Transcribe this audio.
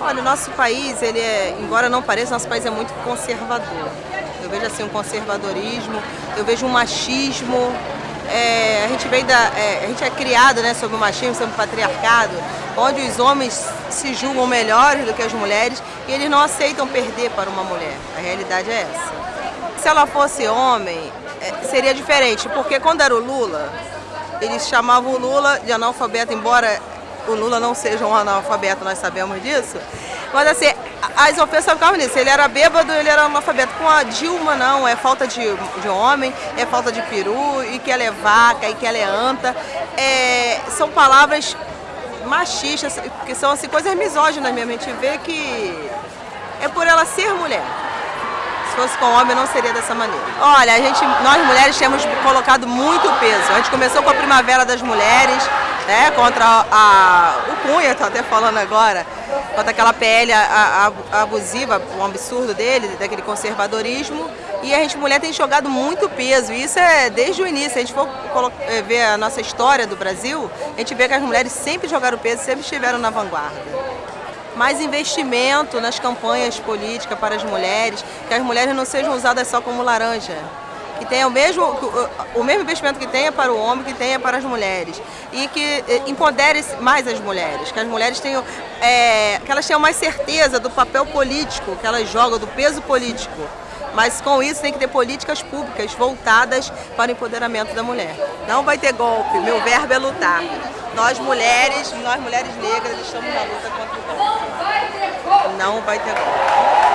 Olha, o nosso país, ele é, embora não pareça, nosso país é muito conservador. Eu vejo assim um conservadorismo, eu vejo um machismo. É, a gente vem da, é, a gente é criado, né, sobre o machismo, sobre o patriarcado, onde os homens se julgam melhores do que as mulheres e eles não aceitam perder para uma mulher. A realidade é essa. Se ela fosse homem, é, seria diferente, porque quando era o Lula, eles chamavam o Lula de analfabeto, embora o Lula não seja um analfabeto, nós sabemos disso. Mas assim, as ofensas ficavam nisso, ele era bêbado, ele era analfabeto. Com a Dilma não, é falta de, de homem, é falta de peru, e que ela é vaca, e que ela é anta. É, são palavras machistas, que são assim, coisas misóginas mesmo. A gente vê que é por ela ser mulher. Se fosse com homem não seria dessa maneira. Olha, a gente, nós mulheres temos colocado muito peso. A gente começou com a Primavera das Mulheres, né, contra a, o Cunha, estou até falando agora, contra aquela PL a, a, abusiva, um absurdo dele, daquele conservadorismo. E a gente, mulher, tem jogado muito peso. E isso é desde o início. Se a gente for eh, ver a nossa história do Brasil, a gente vê que as mulheres sempre jogaram peso, sempre estiveram na vanguarda. Mais investimento nas campanhas políticas para as mulheres, que as mulheres não sejam usadas só como laranja que tenha o mesmo, o mesmo investimento que tenha para o homem, que tenha para as mulheres. E que eh, empodere mais as mulheres, que as mulheres tenham, é, que elas tenham mais certeza do papel político que elas jogam, do peso político. Mas com isso tem que ter políticas públicas voltadas para o empoderamento da mulher. Não vai ter golpe, meu verbo é lutar. Nós mulheres, nós mulheres negras estamos na luta contra o golpe. Não vai ter golpe.